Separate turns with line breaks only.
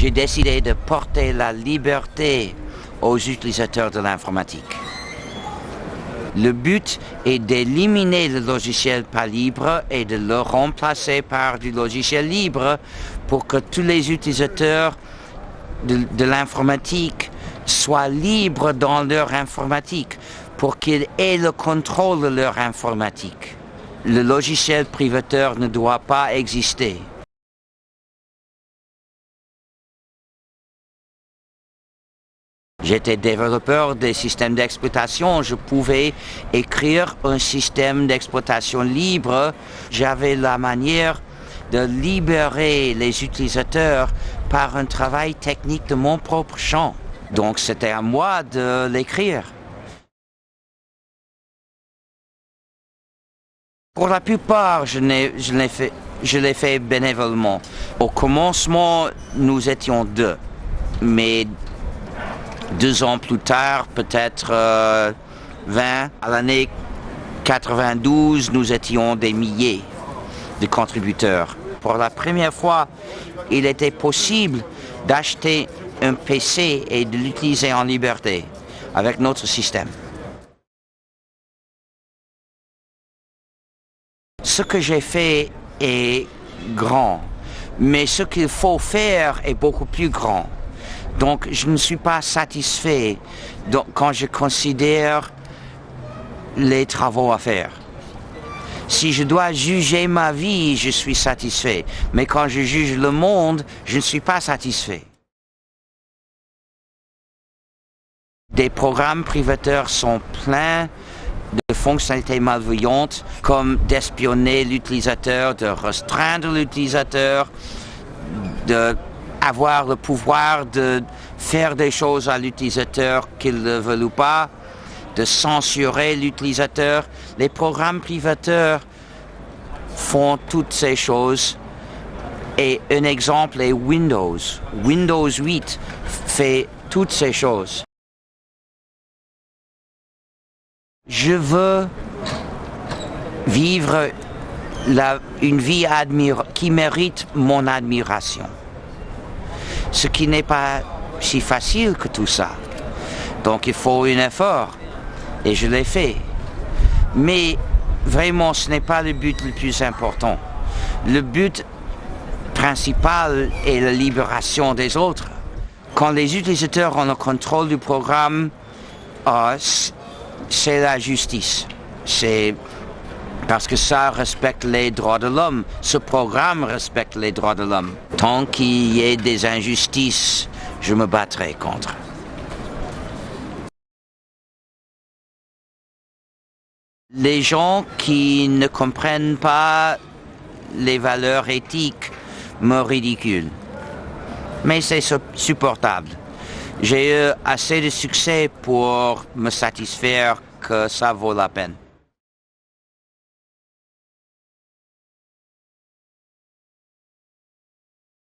J'ai décidé de porter la liberté aux utilisateurs de l'informatique. Le but est d'éliminer le logiciel pas libre et de le remplacer par du logiciel libre pour que tous les utilisateurs de, l'informatique soient libres dans leur informatique, pour qu'ils aient le contrôle de leur informatique. Le logiciel privateur ne doit pas exister. J'étais développeur des systèmes d'exploitation. Je pouvais écrire un système d'exploitation libre. J'avais la manière de libérer les utilisateurs par un travail technique de mon propre champ. Donc c'était à moi de l'écrire. Pour la plupart, je l'ai fait, bénévolement. Au commencement, nous étions deux. Mais deux ans plus tard, peut-être 20, euh, à l'année 92, nous étions des milliers de contributeurs. Pour la première fois, il était possible d'acheter un PC et de l'utiliser en liberté avec notre système. Ce que j'ai fait est grand, mais ce qu'il faut faire est beaucoup plus grand. Donc, je ne suis pas satisfait quand je considère les travaux à faire. Si je dois juger ma vie, je suis satisfait. Mais quand je juge le monde, je ne suis pas satisfait. Des programmes privateurs sont pleins de fonctionnalités malveillantes comme d'espionner l'utilisateur, de restreindre l'utilisateur, de avoir le pouvoir de faire des choses à l'utilisateur qu'il ne veut ou pas, de censurer l'utilisateur. Les programmes privateurs font toutes ces choses. Et un exemple est Windows. Windows 8 fait toutes ces choses. Je veux vivre une vie qui mérite mon admiration ce qui n'est pas si facile que tout ça. Donc il faut un effort, et je l'ai fait. Mais vraiment, ce n'est pas le but le plus important. Le but principal est la libération des autres. Quand les utilisateurs ont le contrôle du programme, ah, c'est la justice. C'est parce que ça respecte les droits de l'homme. Ce programme respecte les droits de l'homme. Tant qu'il y ait des injustices, je me battrai contre. Les gens qui ne comprennent pas les valeurs éthiques me ridiculent. Mais c'est supportable. J'ai eu assez de succès pour me satisfaire que ça vaut la peine.